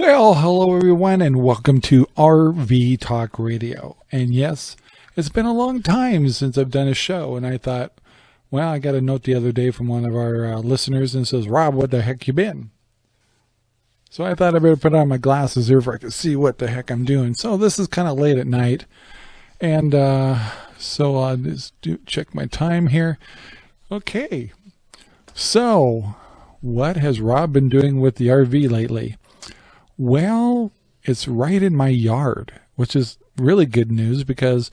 Well, hello everyone and welcome to RV Talk Radio. And yes, it's been a long time since I've done a show and I thought, well, I got a note the other day from one of our uh, listeners and says, Rob, what the heck you been? So I thought I better put on my glasses here for I could see what the heck I'm doing. So this is kind of late at night. And uh, so I'll just do, check my time here. Okay. So what has Rob been doing with the RV lately? Well, it's right in my yard, which is really good news because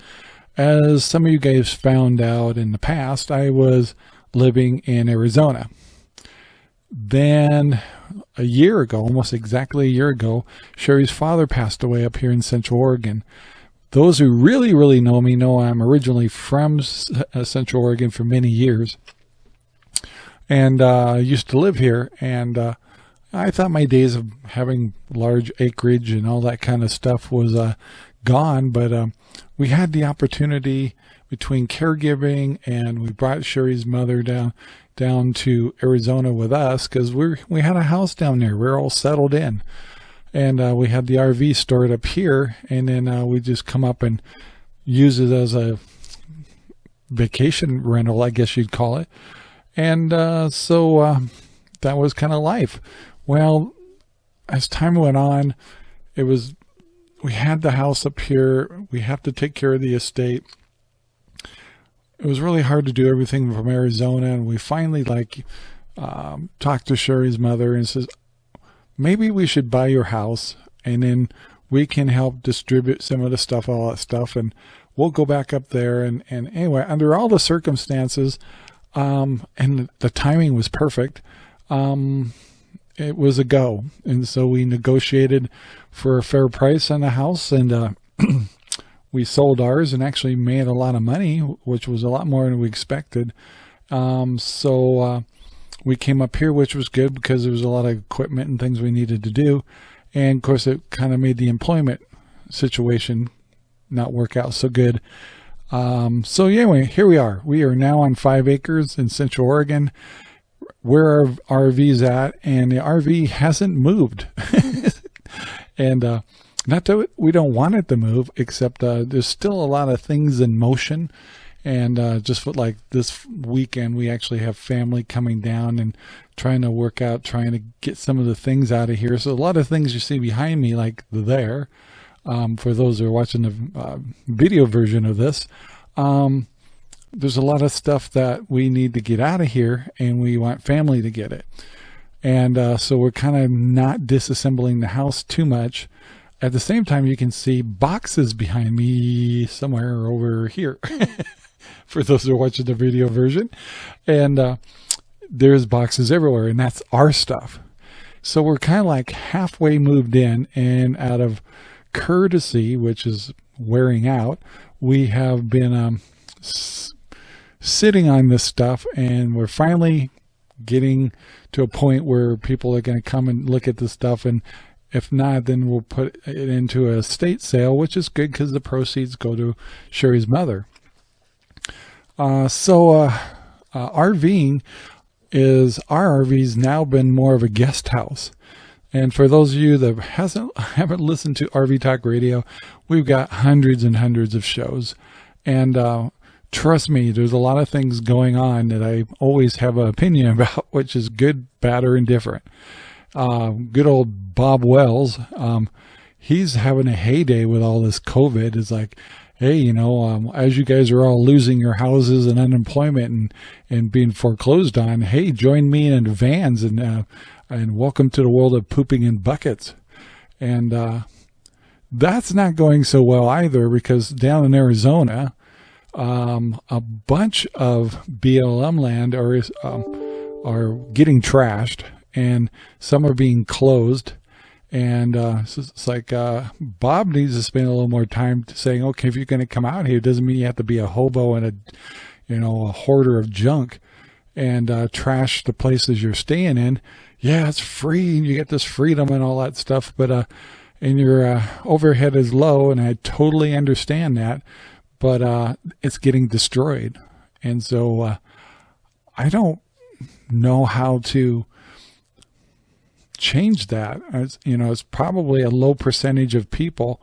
as some of you guys found out in the past, I was living in Arizona. Then a year ago, almost exactly a year ago, Sherry's father passed away up here in Central Oregon. Those who really, really know me know I'm originally from uh, Central Oregon for many years and uh, used to live here. And uh, I thought my days of having large acreage and all that kind of stuff was uh, gone, but um, we had the opportunity between caregiving and we brought Sherry's mother down down to Arizona with us because we we had a house down there. We are all settled in, and uh, we had the RV stored up here, and then uh, we just come up and use it as a vacation rental, I guess you'd call it. And uh, so uh, that was kind of life. Well, as time went on, it was, we had the house up here. We have to take care of the estate. It was really hard to do everything from Arizona. And we finally like um, talked to Sherry's mother and says, maybe we should buy your house and then we can help distribute some of the stuff, all that stuff. And we'll go back up there. And, and anyway, under all the circumstances, um, and the timing was perfect. Um, it was a go. And so we negotiated for a fair price on the house and uh, we sold ours and actually made a lot of money, which was a lot more than we expected. Um, so uh, we came up here, which was good because there was a lot of equipment and things we needed to do. And of course, it kind of made the employment situation not work out so good. Um, so anyway, here we are. We are now on five acres in Central Oregon where our RV's at, and the RV hasn't moved. and uh, not that we don't want it to move, except uh, there's still a lot of things in motion. And uh, just like this weekend, we actually have family coming down and trying to work out, trying to get some of the things out of here. So a lot of things you see behind me, like there, um, for those who are watching the uh, video version of this, um, there's a lot of stuff that we need to get out of here and we want family to get it. And uh, so we're kind of not disassembling the house too much. At the same time, you can see boxes behind me somewhere over here for those who are watching the video version. And uh, there's boxes everywhere and that's our stuff. So we're kind of like halfway moved in and out of courtesy, which is wearing out, we have been um, sitting on this stuff and we're finally getting to a point where people are going to come and look at this stuff and if not then we'll put it into a estate sale which is good because the proceeds go to Sherry's mother. Uh, so uh, uh, RVing is our RV's now been more of a guest house. And for those of you that hasn't haven't listened to RV Talk Radio we've got hundreds and hundreds of shows. And uh, trust me, there's a lot of things going on that I always have an opinion about, which is good, bad, or indifferent. Uh, good old Bob Wells, um, he's having a heyday with all this COVID. It's like, hey, you know, um, as you guys are all losing your houses and unemployment and, and being foreclosed on, hey, join me in vans and, uh, and welcome to the world of pooping in buckets. And, uh, that's not going so well either because down in Arizona, um, a bunch of BLM land are um, are getting trashed, and some are being closed. And uh, so it's like uh, Bob needs to spend a little more time saying, okay, if you're going to come out here, it doesn't mean you have to be a hobo and a, you know, a hoarder of junk and uh, trash the places you're staying in. Yeah, it's free. And you get this freedom and all that stuff, but uh, and your uh, overhead is low, and I totally understand that but uh, it's getting destroyed. And so uh, I don't know how to change that. As, you know, it's probably a low percentage of people,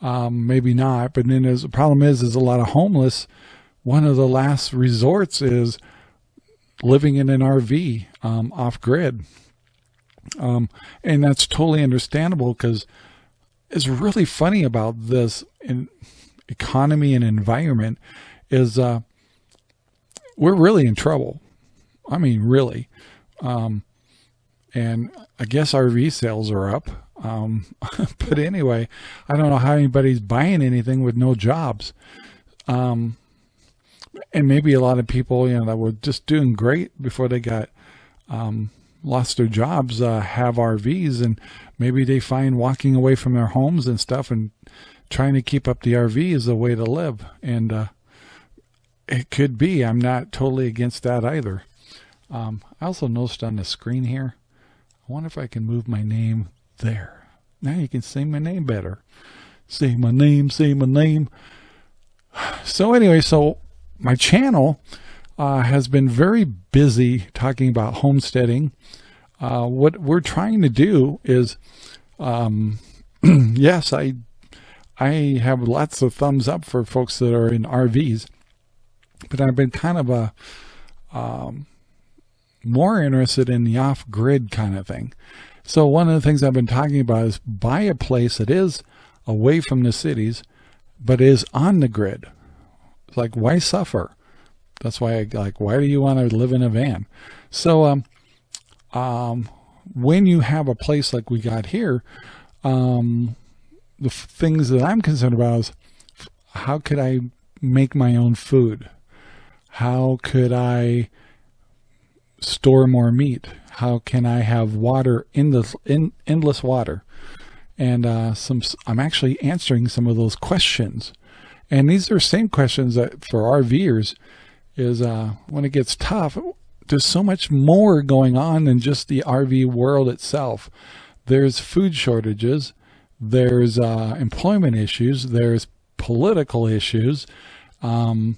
um, maybe not. But then the problem is, is a lot of homeless. One of the last resorts is living in an RV um, off grid. Um, and that's totally understandable because it's really funny about this in economy and environment is uh, we're really in trouble. I mean, really. Um, and I guess RV sales are up. Um, but anyway, I don't know how anybody's buying anything with no jobs. Um, and maybe a lot of people, you know, that were just doing great before they got, um, lost their jobs, uh, have RVs and maybe they find walking away from their homes and stuff and trying to keep up the RV is the way to live. And, uh, it could be, I'm not totally against that either. Um, I also noticed on the screen here, I wonder if I can move my name there. Now you can say my name better. Say my name, say my name. So anyway, so my channel uh, has been very busy talking about homesteading. Uh, what we're trying to do is, um, yes, I I have lots of thumbs up for folks that are in RVs, but I've been kind of a um, more interested in the off-grid kind of thing. So one of the things I've been talking about is buy a place that is away from the cities, but is on the grid. It's like, why suffer? That's why I like, why do you want to live in a van? So, um, um, when you have a place like we got here, um, the things that I'm concerned about is how could I make my own food? How could I store more meat? How can I have water in the in endless water? And uh, some, I'm actually answering some of those questions. And these are same questions that for RVers is uh, when it gets tough, there's so much more going on than just the RV world itself. There's food shortages, there's uh, employment issues, there's political issues, um,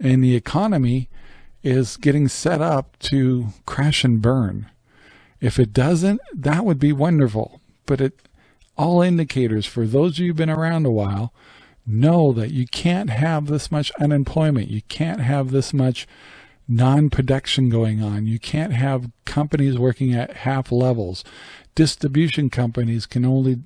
and the economy is getting set up to crash and burn. If it doesn't, that would be wonderful. But it, all indicators for those of you who've been around a while, know that you can't have this much unemployment. You can't have this much non-production going on. You can't have companies working at half levels. Distribution companies can only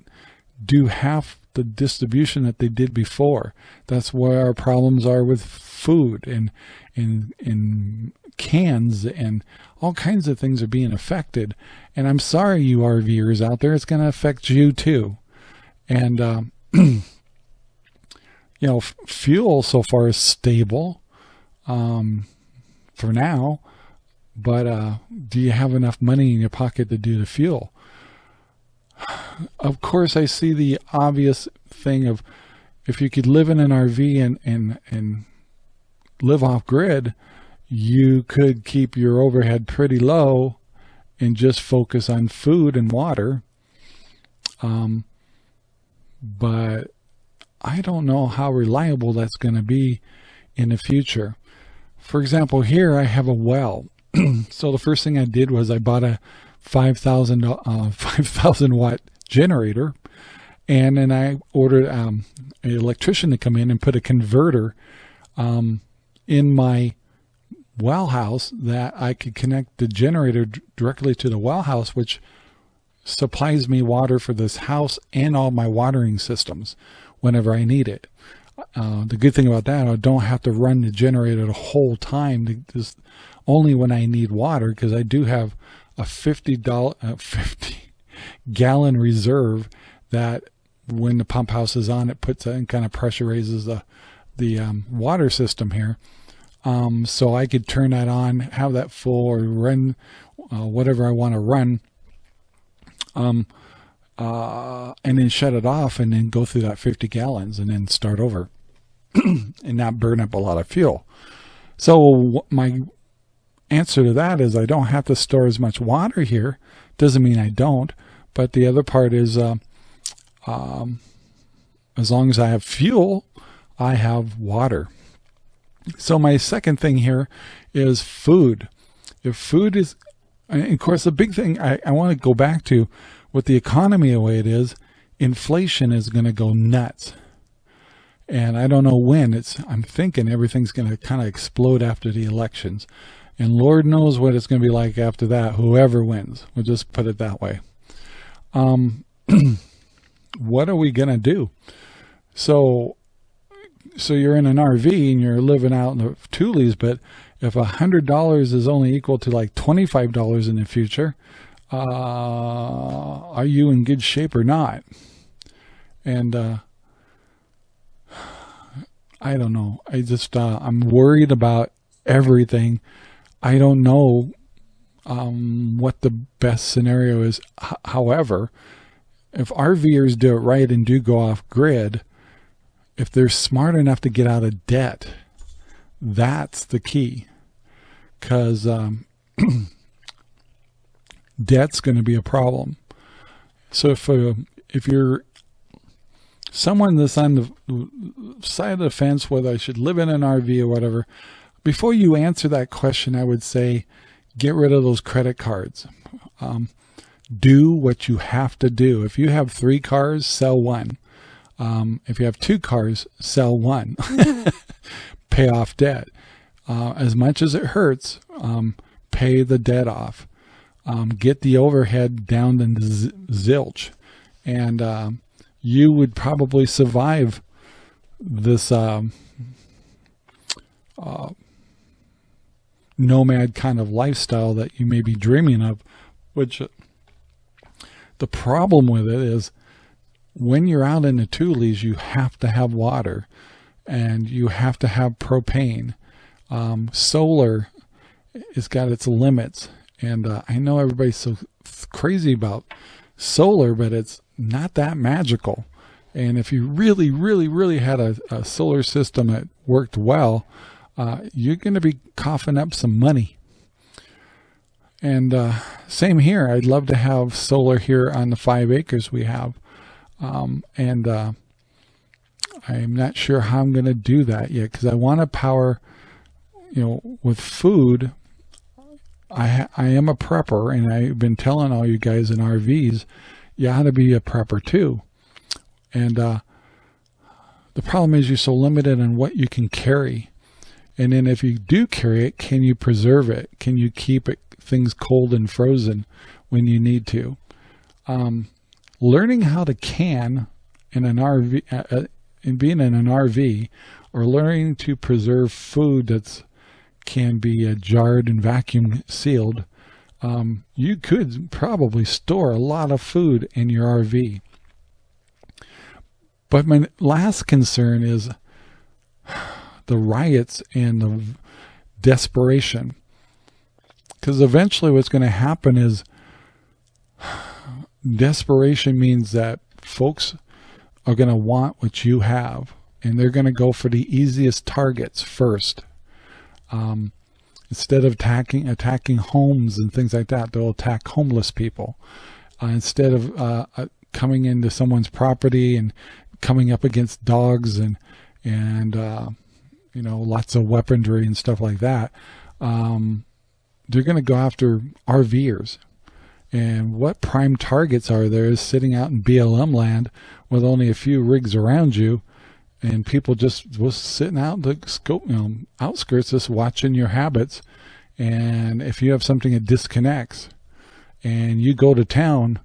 do half the distribution that they did before. That's where our problems are with food and in in cans and all kinds of things are being affected. And I'm sorry, you RVers out there, it's going to affect you too. And um, you know, fuel so far is stable um, for now, but uh, do you have enough money in your pocket to do the fuel? Of course, I see the obvious thing of if you could live in an RV and, and, and live off grid, you could keep your overhead pretty low and just focus on food and water. Um, but I don't know how reliable that's going to be in the future. For example, here I have a well. so the first thing I did was I bought a 5,000 uh, 5,000 watt generator and then I ordered um, an electrician to come in and put a converter um, in my well house that I could connect the generator directly to the well house, which supplies me water for this house and all my watering systems whenever I need it. Uh, the good thing about that, I don't have to run the generator the whole time, just only when I need water, because I do have a $50, uh, 50 gallon reserve that when the pump house is on, it puts and kind of pressure raises the, the um, water system here. Um, so I could turn that on, have that full or run uh, whatever I want to run. Um, uh, and then shut it off and then go through that 50 gallons and then start over and not burn up a lot of fuel. So my answer to that is I don't have to store as much water here. Doesn't mean I don't, but the other part is uh, um, as long as I have fuel, I have water. So my second thing here is food. If food is of course, the big thing I, I want to go back to with the economy the way it is, inflation is going to go nuts. And I don't know when it's, I'm thinking everything's going to kind of explode after the elections. And Lord knows what it's going to be like after that, whoever wins. We'll just put it that way. Um, what are we going to do? So, so you're in an RV and you're living out in the Tules, but if a hundred dollars is only equal to like $25 in the future, uh, are you in good shape or not? And, uh, I don't know. I just, uh, I'm worried about everything. I don't know um, what the best scenario is. H however, if RVers do it right and do go off grid, if they're smart enough to get out of debt, that's the key. Because um, debt's going to be a problem. So if uh, if you're someone that's on the side of the fence, whether I should live in an RV or whatever, before you answer that question, I would say, get rid of those credit cards. Um, do what you have to do. If you have three cars, sell one. Um, if you have two cars, sell one. pay off debt. Uh, as much as it hurts, um, pay the debt off. Um, get the overhead down to zilch. And um, you would probably survive this um, uh, nomad kind of lifestyle that you may be dreaming of, which uh, the problem with it is when you're out in the Tules, you have to have water and you have to have propane. Um, solar has got its limits. And uh, I know everybody's so crazy about solar, but it's not that magical. And if you really, really, really had a, a solar system that worked well, uh, you're going to be coughing up some money. And uh, same here. I'd love to have solar here on the five acres we have. Um, and uh, I'm not sure how I'm going to do that yet because I want to power, you know, with food. I, I am a prepper and I've been telling all you guys in RVs, you ought to be a prepper too. And uh, the problem is you're so limited on what you can carry. And then if you do carry it, can you preserve it? Can you keep it things cold and frozen when you need to? Um, learning how to can in an RV, uh, uh, in being in an RV, or learning to preserve food that's can be uh, jarred and vacuum sealed, um, you could probably store a lot of food in your RV. But my last concern is the riots and the desperation. Because eventually what's going to happen is desperation means that folks are going to want what you have and they're going to go for the easiest targets first. Um, instead of attacking attacking homes and things like that, they'll attack homeless people. Uh, instead of uh, uh coming into someone's property and coming up against dogs and and uh, you know lots of weaponry and stuff like that. Um, they're going to go after RVers. And what prime targets are there is sitting out in BLM land with only a few rigs around you and people just was sitting out the scope, you know, outskirts just watching your habits. And if you have something that disconnects and you go to town,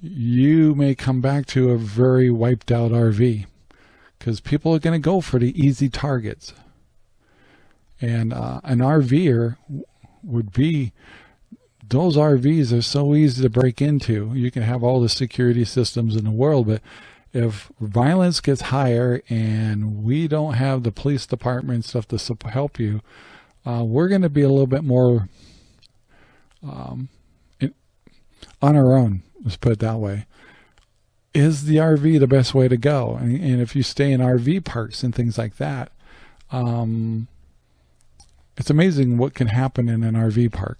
you may come back to a very wiped out RV because people are going to go for the easy targets. And uh, an RVer would be, those RVs are so easy to break into. You can have all the security systems in the world, but if violence gets higher and we don't have the police department stuff to help you, uh, we're going to be a little bit more um, on our own. Let's put it that way. Is the RV the best way to go? And, and if you stay in RV parks and things like that, um, it's amazing what can happen in an RV park.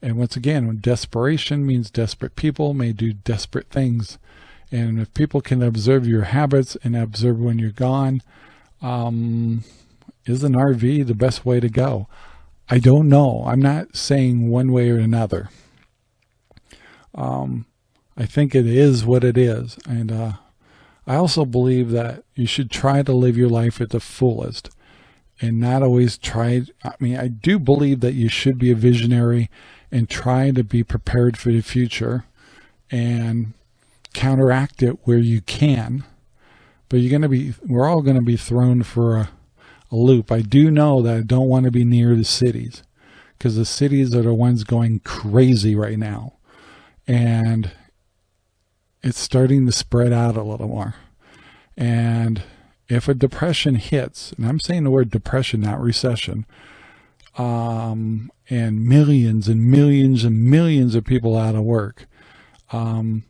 And once again, desperation means desperate people may do desperate things. And if people can observe your habits and observe when you're gone, um, is an RV the best way to go? I don't know. I'm not saying one way or another. Um, I think it is what it is. And uh, I also believe that you should try to live your life at the fullest and not always try. I mean, I do believe that you should be a visionary and try to be prepared for the future and counteract it where you can. But you're going to be, we're all going to be thrown for a, a loop. I do know that I don't want to be near the cities because the cities are the ones going crazy right now. And it's starting to spread out a little more. And if a depression hits, and I'm saying the word depression, not recession, um, and millions and millions and millions of people out of work. Um,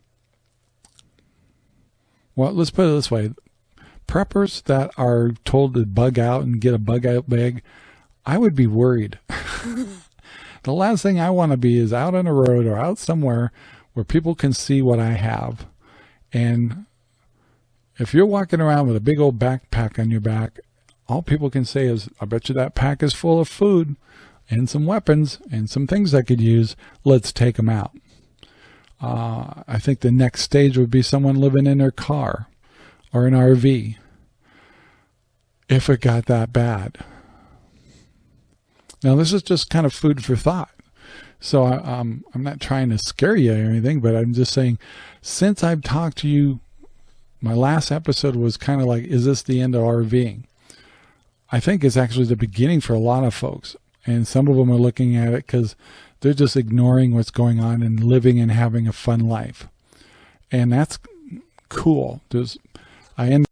well, let's put it this way. Preppers that are told to bug out and get a bug out bag, I would be worried. the last thing I want to be is out on a road or out somewhere where people can see what I have. And if you're walking around with a big old backpack on your back, all people can say is, I bet you that pack is full of food and some weapons and some things I could use. Let's take them out. Uh, I think the next stage would be someone living in their car or an RV if it got that bad. Now, this is just kind of food for thought. So I, um, I'm not trying to scare you or anything, but I'm just saying, since I've talked to you, my last episode was kind of like, is this the end of RVing? I think it's actually the beginning for a lot of folks. And some of them are looking at it because they're just ignoring what's going on and living and having a fun life. And that's cool. There's, I end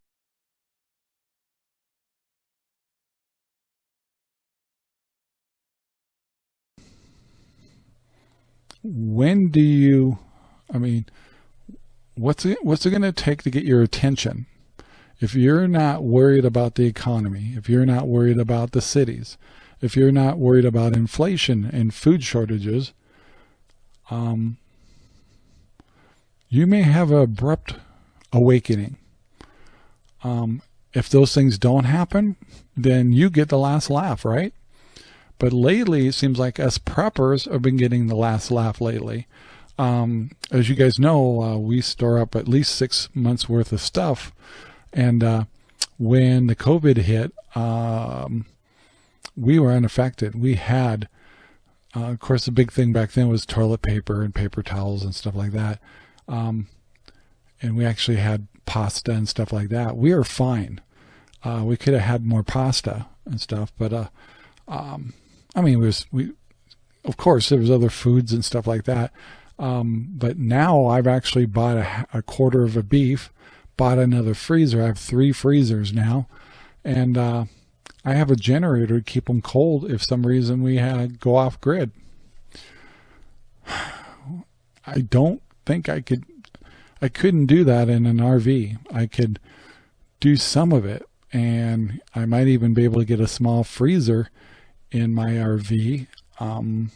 when do you, I mean, what's it, what's it going to take to get your attention? If you're not worried about the economy, if you're not worried about the cities, if you're not worried about inflation and food shortages, um, you may have an abrupt awakening. Um, if those things don't happen, then you get the last laugh, right? But lately, it seems like us preppers have been getting the last laugh lately. Um, as you guys know, uh, we store up at least six months worth of stuff. And uh, when the COVID hit, um, we were unaffected. We had, uh, of course, the big thing back then was toilet paper and paper towels and stuff like that. Um, and we actually had pasta and stuff like that. We are fine. Uh, we could have had more pasta and stuff, but uh, um, I mean, it was we. Of course, there was other foods and stuff like that. Um, but now I've actually bought a, a, quarter of a beef, bought another freezer. I have three freezers now, and uh, I have a generator to keep them cold if some reason we had go off grid. I don't think I could. I couldn't do that in an RV. I could do some of it, and I might even be able to get a small freezer in my RV. Um,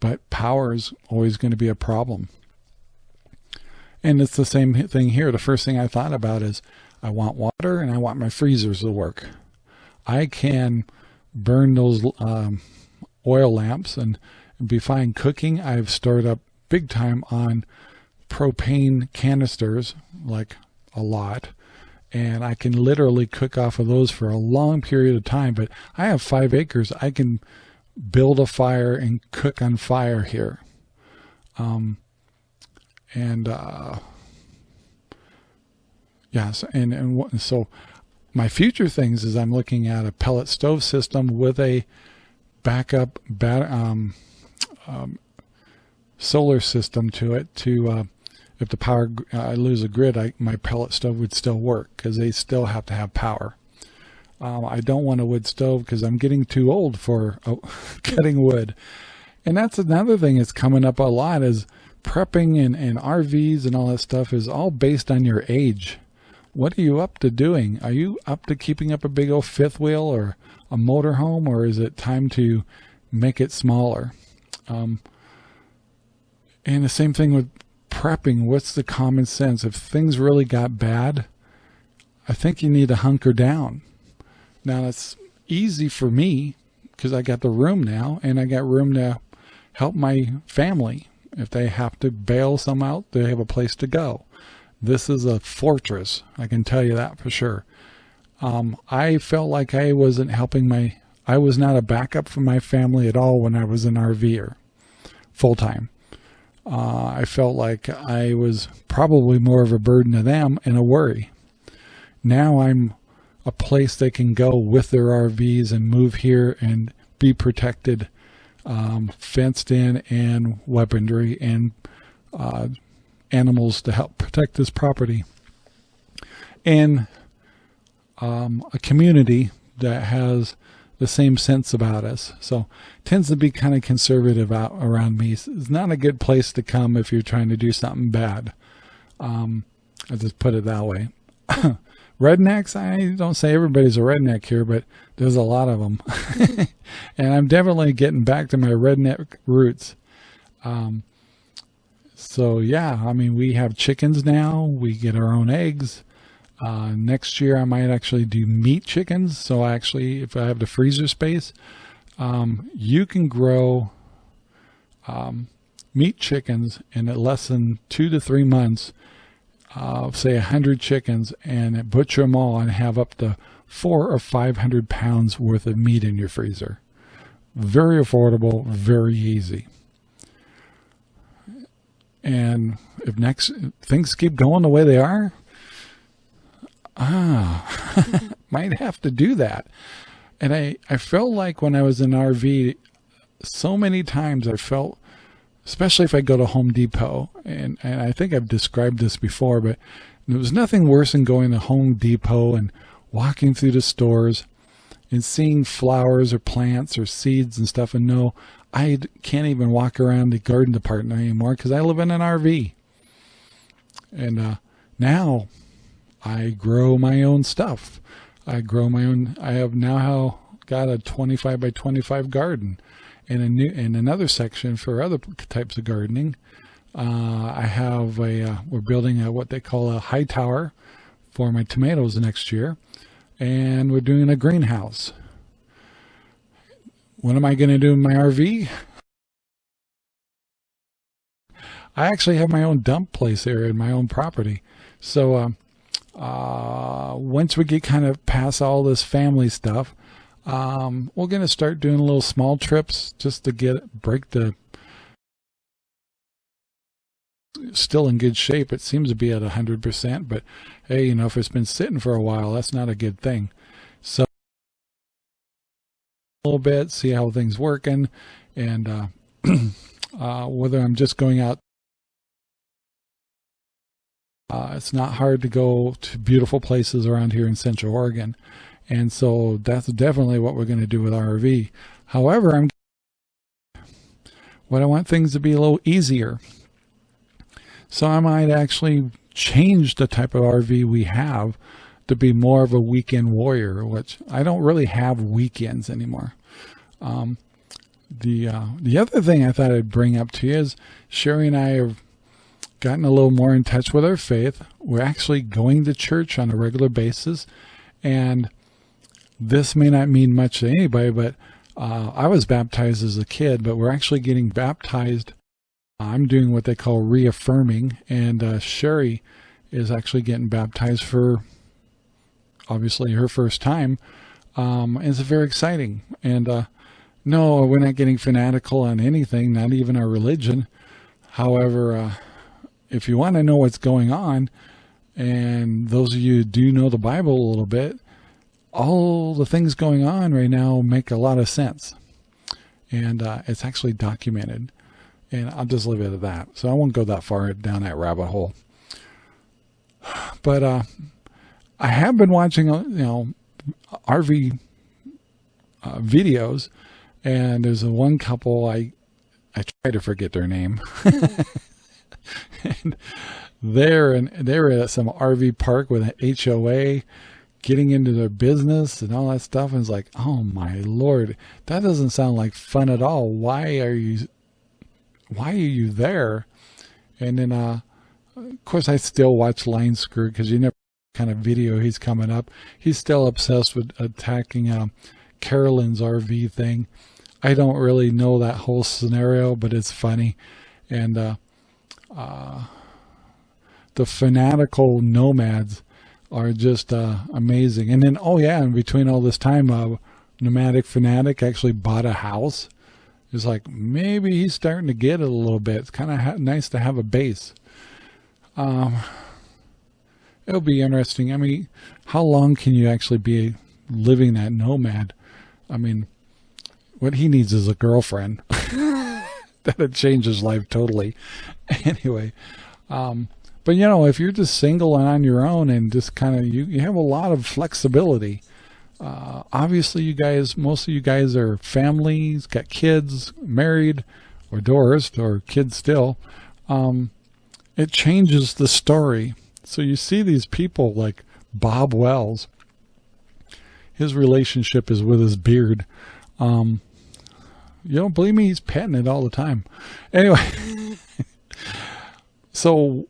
but power is always going to be a problem. And it's the same thing here. The first thing I thought about is I want water and I want my freezers to work. I can burn those um, oil lamps and be fine cooking. I've stored up big time on propane canisters, like a lot and I can literally cook off of those for a long period of time. But I have five acres. I can build a fire and cook on fire here. Um, and, uh, yes, and, and so my future things is I'm looking at a pellet stove system with a backup bat, um, um, solar system to it to, uh, if the power uh, I lose a grid, I, my pellet stove would still work because they still have to have power. Um, I don't want a wood stove because I'm getting too old for uh, cutting wood. And that's another thing that's coming up a lot is prepping and, and RVs and all that stuff is all based on your age. What are you up to doing? Are you up to keeping up a big old fifth wheel or a motorhome or is it time to make it smaller? Um, and the same thing with prepping, what's the common sense? If things really got bad, I think you need to hunker down. Now, it's easy for me because I got the room now and I got room to help my family. If they have to bail some out, they have a place to go. This is a fortress. I can tell you that for sure. Um, I felt like I wasn't helping my, I was not a backup for my family at all when I was an RVer full time. Uh, I felt like I was probably more of a burden to them and a worry. Now I'm a place they can go with their RVs and move here and be protected, um, fenced in and weaponry and uh, animals to help protect this property. And um, a community that has the same sense about us. So tends to be kind of conservative out around me. It's not a good place to come if you're trying to do something bad. Um, I'll just put it that way. Rednecks, I don't say everybody's a redneck here, but there's a lot of them. and I'm definitely getting back to my redneck roots. Um, so yeah, I mean, we have chickens now. We get our own eggs. Uh, next year I might actually do meat chickens. So actually, if I have the freezer space, um, you can grow um, meat chickens in less than two to three months, uh, say a hundred chickens and butcher them all and have up to four or 500 pounds worth of meat in your freezer. Very affordable, very easy. And if next things keep going the way they are, ah, might have to do that. And I, I felt like when I was in RV, so many times I felt, especially if I go to Home Depot, and, and I think I've described this before, but there was nothing worse than going to Home Depot and walking through the stores and seeing flowers or plants or seeds and stuff and no, I can't even walk around the garden department anymore because I live in an RV. And uh, now I grow my own stuff. I grow my own. I have now got a 25 by 25 garden, and a new and another section for other types of gardening. Uh, I have a. Uh, we're building a what they call a high tower for my tomatoes next year, and we're doing a greenhouse. What am I going to do in my RV? I actually have my own dump place there in my own property. So um, uh, once we get kind of past all this family stuff, um, we're going to start doing little small trips just to get break the still in good shape. It seems to be at 100%, but hey, you know, if it's been sitting for a while, that's not a good thing. So a little bit, see how things working, and uh, uh, whether I'm just going out. Uh, it's not hard to go to beautiful places around here in Central Oregon, and so that's definitely what we're going to do with RV. However, I'm what I want things to be a little easier. So I might actually change the type of RV we have to be more of a weekend warrior, which I don't really have weekends anymore. Um, the uh, the other thing I thought I'd bring up to you is Sherry and I have gotten a little more in touch with our faith. We're actually going to church on a regular basis, and this may not mean much to anybody, but uh, I was baptized as a kid, but we're actually getting baptized. I'm doing what they call reaffirming, and uh, Sherry is actually getting baptized for obviously her first time. Um, it's very exciting. And uh, no, we're not getting fanatical on anything, not even our religion. However, uh, if you want to know what's going on, and those of you who do know the Bible a little bit, all the things going on right now make a lot of sense. And uh, it's actually documented. And I'll just leave it at that. So I won't go that far down that rabbit hole. But uh, I have been watching, uh, you know, RV uh, videos, and there's a one couple I I try to forget their name. and they're and they're at some RV park with an HOA, getting into their business and all that stuff. And it's like, oh my lord, that doesn't sound like fun at all. Why are you? Why are you there? And then, uh, of course, I still watch Line Screw because you never kind of video he's coming up. He's still obsessed with attacking uh, Carolyn's RV thing. I don't really know that whole scenario, but it's funny. And uh, uh, the fanatical nomads are just uh, amazing. And then, oh yeah, in between all this time, uh, Nomadic Fanatic actually bought a house. It's like, maybe he's starting to get it a little bit. It's kind of nice to have a base. Um, it'll be interesting. I mean, how long can you actually be living that nomad? I mean, what he needs is a girlfriend. That'd change his life totally. Anyway, um, but you know, if you're just single and on your own and just kind of, you, you have a lot of flexibility. Uh, obviously you guys, most of you guys are families, got kids, married or divorced or kids still. Um, it changes the story. So you see these people like Bob Wells, his relationship is with his beard. Um, you don't believe me? He's petting it all the time. Anyway, so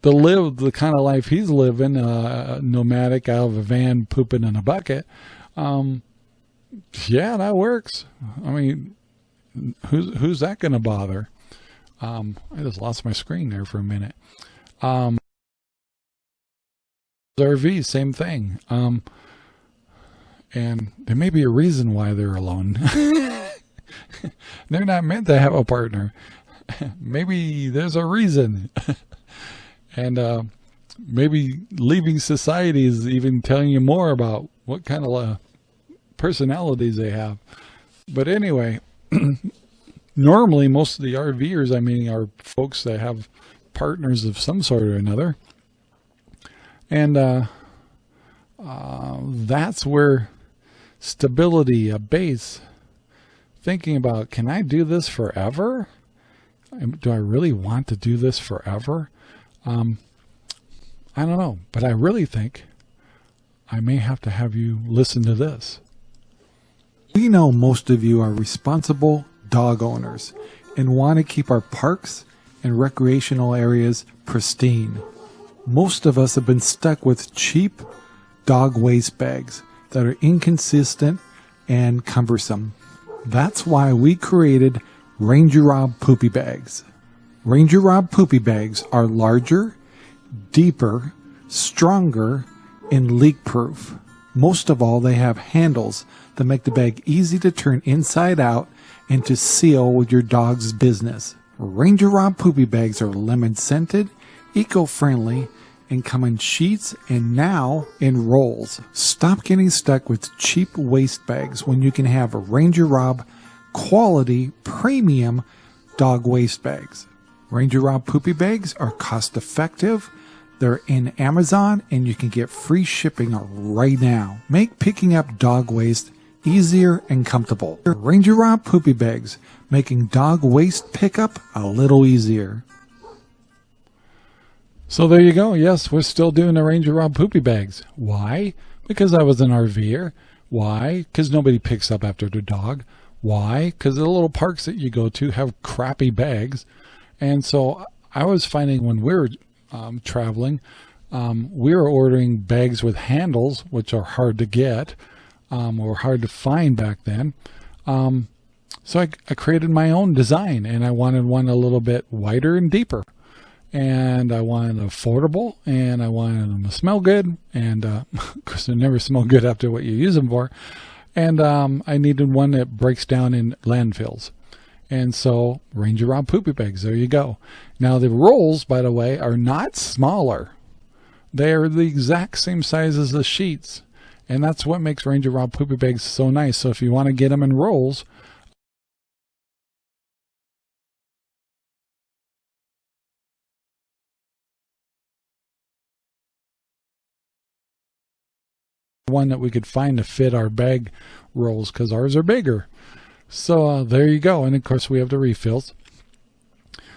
to live the kind of life he's living, uh, nomadic out of a van, pooping in a bucket, um, yeah, that works. I mean, who's who's that going to bother? Um, I just lost my screen there for a minute. Um, RV, same thing. Um, and there may be a reason why they're alone. they're not meant to have a partner. maybe there's a reason. and uh, maybe leaving society is even telling you more about what kind of uh, personalities they have. But anyway, normally most of the RVers, I mean, are folks that have partners of some sort or another. And uh, uh, that's where stability, a base, thinking about, can I do this forever? Do I really want to do this forever? Um, I don't know, but I really think I may have to have you listen to this. We know most of you are responsible dog owners and want to keep our parks and recreational areas pristine. Most of us have been stuck with cheap dog waste bags that are inconsistent and cumbersome. That's why we created Ranger Rob Poopy Bags. Ranger Rob Poopy Bags are larger, deeper, stronger, and leak proof. Most of all, they have handles that make the bag easy to turn inside out and to seal with your dog's business. Ranger Rob Poopy Bags are lemon scented, eco-friendly, and come in sheets and now in rolls. Stop getting stuck with cheap waste bags when you can have a Ranger Rob quality premium dog waste bags. Ranger Rob Poopy Bags are cost effective. They're in Amazon and you can get free shipping right now. Make picking up dog waste easier and comfortable. Ranger Rob Poopy Bags, making dog waste pickup a little easier. So there you go. Yes, we're still doing the Ranger Rob Poopy Bags. Why? Because I was an RVer. Why? Because nobody picks up after the dog. Why? Because the little parks that you go to have crappy bags. And so I was finding when we were um, traveling, um, we were ordering bags with handles, which are hard to get um, or hard to find back then. Um, so I, I, created my own design and I wanted one a little bit wider and deeper. And I wanted affordable and I wanted them to smell good. And uh, of course, they never smell good after what you use them for. And um, I needed one that breaks down in landfills. And so Ranger Rob Poopy Bags, there you go. Now the rolls, by the way, are not smaller. They are the exact same size as the sheets. And that's what makes Ranger Rob Poopy Bags so nice. So if you want to get them in rolls, one that we could find to fit our bag rolls because ours are bigger. So uh, there you go. And of course we have the refills.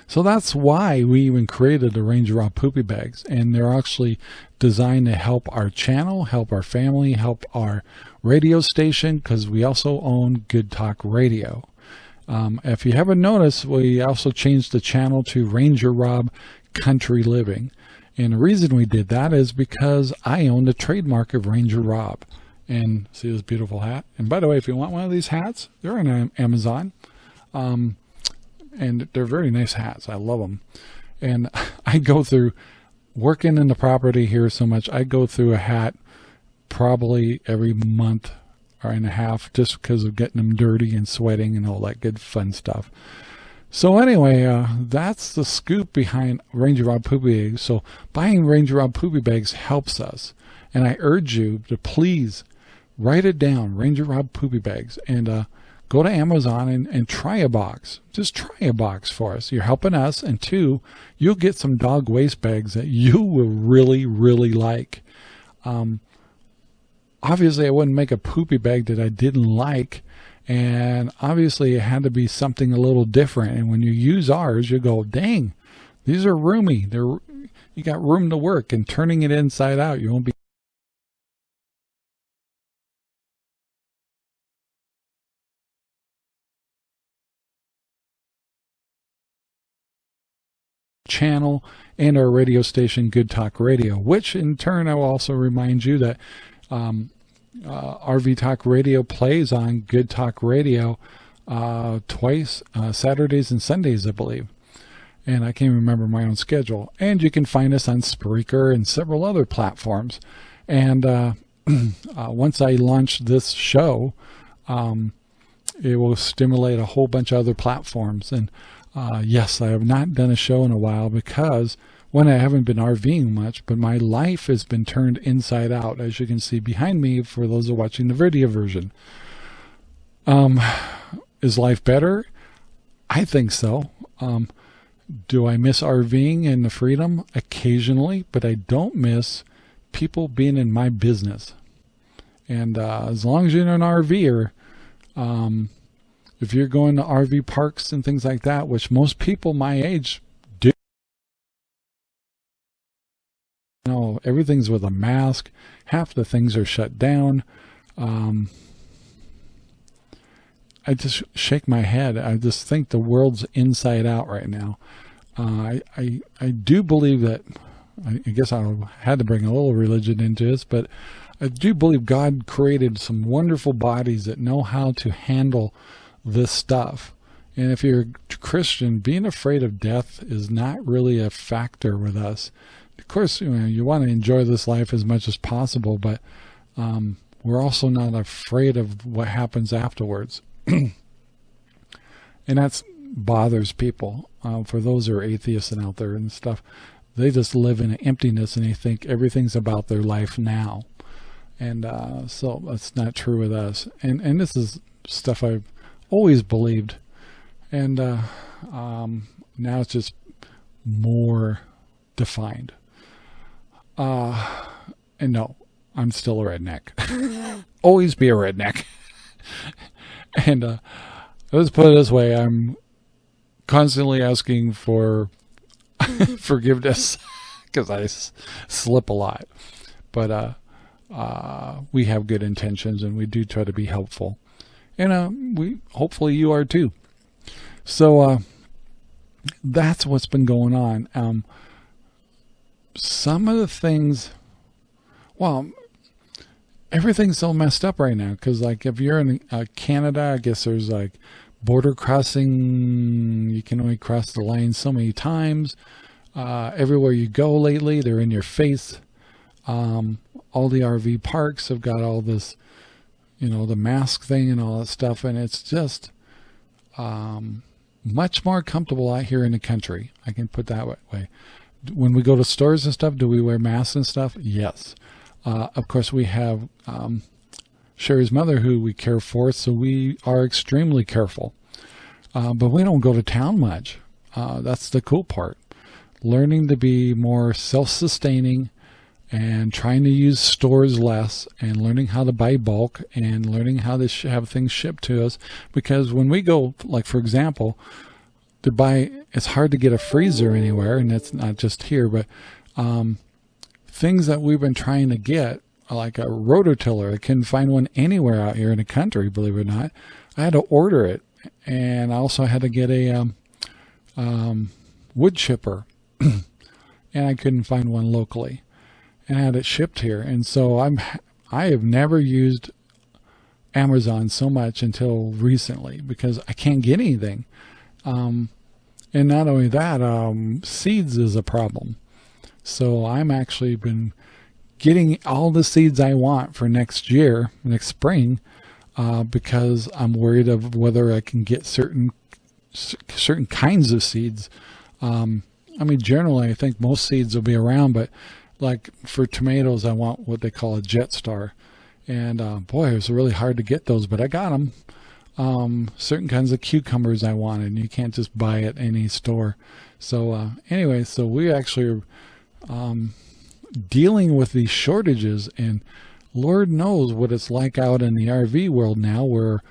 So that's why we even created the Ranger Rob Poopy Bags. And they're actually designed to help our channel, help our family, help our radio station, because we also own Good Talk Radio. Um, if you haven't noticed, we also changed the channel to Ranger Rob Country Living. And the reason we did that is because I own the trademark of Ranger Rob. and see this beautiful hat. And by the way, if you want one of these hats, they're on Amazon. Um, and they're very nice hats. I love them. And I go through working in the property here so much. I go through a hat probably every month or and a half just because of getting them dirty and sweating and all that good fun stuff. So anyway, uh, that's the scoop behind Ranger Rob Poopy Bags. So buying Ranger Rob Poopy Bags helps us. And I urge you to please write it down, Ranger Rob Poopy Bags. And uh, go to Amazon and, and try a box. Just try a box for us. You're helping us. And two, you'll get some dog waste bags that you will really, really like. Um, obviously, I wouldn't make a poopy bag that I didn't like. And obviously, it had to be something a little different. And when you use ours, you go, dang, these are roomy. They're you got room to work and turning it inside out. You won't be channel and our radio station, Good Talk Radio, which in turn I will also remind you that um, uh, RV Talk Radio plays on Good Talk Radio uh, twice, uh, Saturdays and Sundays, I believe. And I can't remember my own schedule. And you can find us on Spreaker and several other platforms. And uh, uh, once I launch this show, um, it will stimulate a whole bunch of other platforms. And uh, yes, I have not done a show in a while because when I haven't been RVing much, but my life has been turned inside out, as you can see behind me for those who are watching the video version. Um, is life better? I think so. Um, do I miss RVing and the freedom? Occasionally, but I don't miss people being in my business. And uh, as long as you're an RVer, um, if you're going to RV parks and things like that, which most people my age know, everything's with a mask. Half the things are shut down. Um, I just shake my head. I just think the world's inside out right now. Uh, I, I, I do believe that, I guess I had to bring a little religion into this, but I do believe God created some wonderful bodies that know how to handle this stuff. And if you're a Christian, being afraid of death is not really a factor with us. Of course, you know, you want to enjoy this life as much as possible, but um, we're also not afraid of what happens afterwards. and that bothers people. Uh, for those who are atheists and out there and stuff, they just live in emptiness and they think everything's about their life now. And uh, so that's not true with us. And and this is stuff I've always believed. And uh, um, now it's just more defined. Uh, and no, I'm still a redneck. always be a redneck. and uh, let's put it this way, I'm constantly asking for forgiveness because I slip a lot. But uh, uh, we have good intentions and we do try to be helpful and uh, we hopefully you are too. So uh, that's what's been going on. Um, some of the things, well, everything's so messed up right now because like if you're in uh, Canada, I guess there's like border crossing. You can only cross the line so many times. Uh, everywhere you go lately, they're in your face. Um, all the RV parks have got all this you know, the mask thing and all that stuff. And it's just um, much more comfortable out here in the country. I can put that way. When we go to stores and stuff, do we wear masks and stuff? Yes. Uh, of course, we have um, Sherry's mother who we care for, so we are extremely careful. Uh, but we don't go to town much. Uh, that's the cool part. Learning to be more self-sustaining and trying to use stores less and learning how to buy bulk and learning how to have things shipped to us because when we go like for example to buy it's hard to get a freezer anywhere and it's not just here but um, things that we've been trying to get like a rototiller I couldn't find one anywhere out here in the country believe it or not I had to order it and I also had to get a um, um, wood chipper and I couldn't find one locally and had it shipped here. And so I'm I have never used Amazon so much until recently because I can't get anything. Um, and not only that, um, seeds is a problem. So I'm actually been getting all the seeds I want for next year, next spring, uh, because I'm worried of whether I can get certain certain kinds of seeds. Um, I mean, generally, I think most seeds will be around, but like for tomatoes, I want what they call a jet star. And uh, boy, it was really hard to get those, but I got them. Um, certain kinds of cucumbers I wanted, you can't just buy at any store. So uh, anyway, so we actually are um, dealing with these shortages, and Lord knows what it's like out in the RV world now, where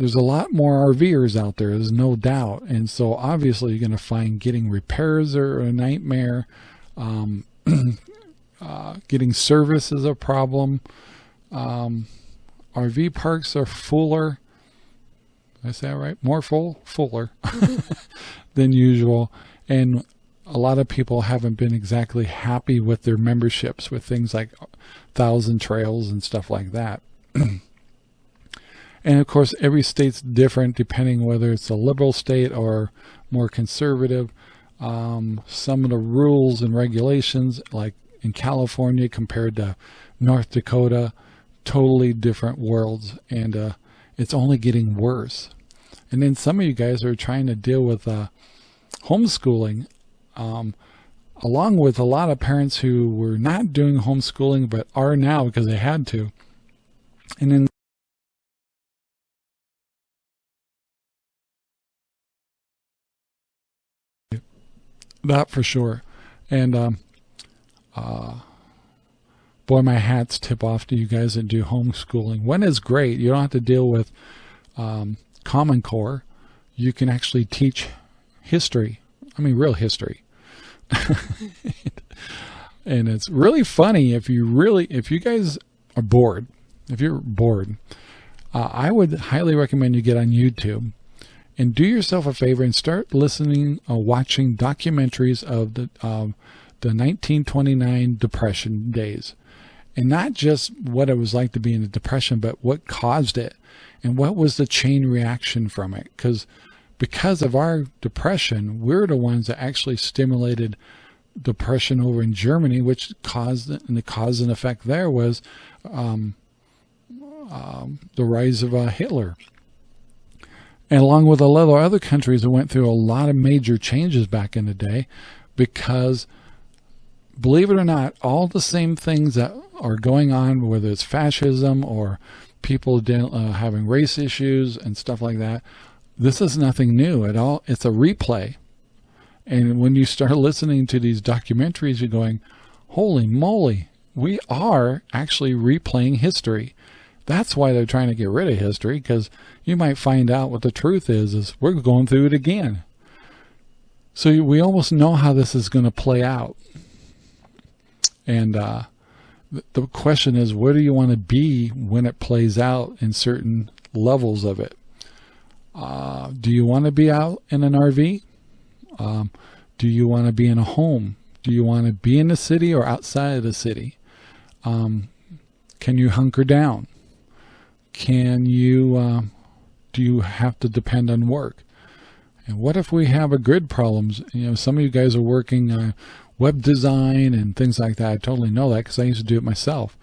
there's a lot more RVers out there, there's no doubt. And so obviously you're going to find getting repairs are a nightmare. Um, uh, getting service is a problem. Um, RV parks are fuller. I say that right? More full, fuller than usual. And a lot of people haven't been exactly happy with their memberships with things like Thousand Trails and stuff like that. And of course, every state's different depending whether it's a liberal state or more conservative. Um, some of the rules and regulations, like in California compared to North Dakota, totally different worlds. And uh, it's only getting worse. And then some of you guys are trying to deal with uh, homeschooling, um, along with a lot of parents who were not doing homeschooling but are now because they had to. And then that for sure. And um, uh, boy, my hats tip off to you guys that do homeschooling. One is great. You don't have to deal with um, Common Core. You can actually teach history. I mean, real history. and it's really funny if you really, if you guys are bored, if you're bored, uh, I would highly recommend you get on YouTube and do yourself a favor and start listening or watching documentaries of the um, the 1929 depression days and not just what it was like to be in a depression but what caused it and what was the chain reaction from it. Because because of our depression we're the ones that actually stimulated depression over in Germany which caused and the cause and effect there was um, um, the rise of uh, Hitler. And along with a lot of other countries that went through a lot of major changes back in the day because believe it or not, all the same things that are going on, whether it's fascism or people uh, having race issues and stuff like that, this is nothing new at all. It's a replay. And when you start listening to these documentaries, you're going, holy moly, we are actually replaying history. That's why they're trying to get rid of history, because you might find out what the truth is, is we're going through it again. So we almost know how this is going to play out. And uh, the question is, where do you want to be when it plays out in certain levels of it? Uh, do you want to be out in an RV? Um, do you want to be in a home? Do you want to be in the city or outside of the city? Um, can you hunker down? can you, uh, do you have to depend on work? And what if we have a grid problems? You know, some of you guys are working uh, web design and things like that. I totally know that because I used to do it myself.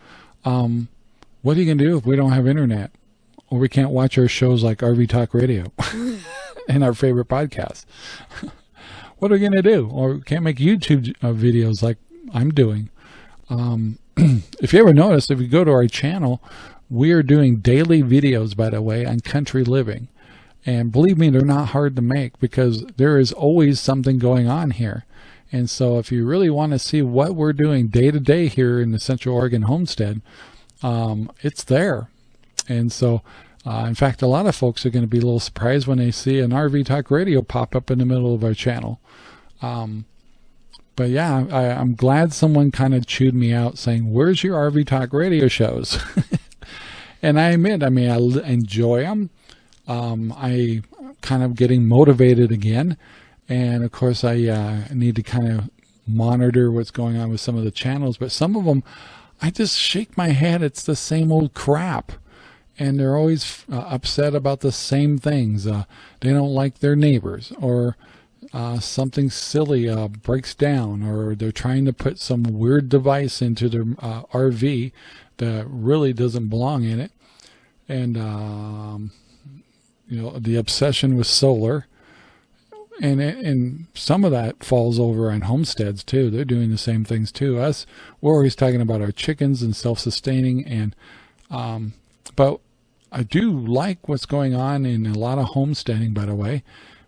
Um, what are you going to do if we don't have internet? Or we can't watch our shows like RV Talk Radio and our favorite podcasts? what are we going to do? Or can't make YouTube uh, videos like I'm doing. Um, if you ever notice, if you go to our channel, we are doing daily videos, by the way, on country living. And believe me, they're not hard to make because there is always something going on here. And so if you really want to see what we're doing day to day here in the Central Oregon homestead, um, it's there. And so, uh, in fact, a lot of folks are going to be a little surprised when they see an RV Talk Radio pop up in the middle of our channel. Um, but yeah, I, am glad someone kind of chewed me out saying, where's your RV Talk Radio shows? and I admit, I mean, I enjoy them. Um, I kind of getting motivated again. And of course, I uh, need to kind of monitor what's going on with some of the channels, but some of them I just shake my head. It's the same old crap. And they're always uh, upset about the same things. Uh, they don't like their neighbors or uh, something silly uh, breaks down or they're trying to put some weird device into their uh, RV that really doesn't belong in it. And, um, you know, the obsession with solar and and some of that falls over on homesteads too. They're doing the same things too. Us, we're always talking about our chickens and self-sustaining, and um, but I do like what's going on in a lot of homesteading, by the way,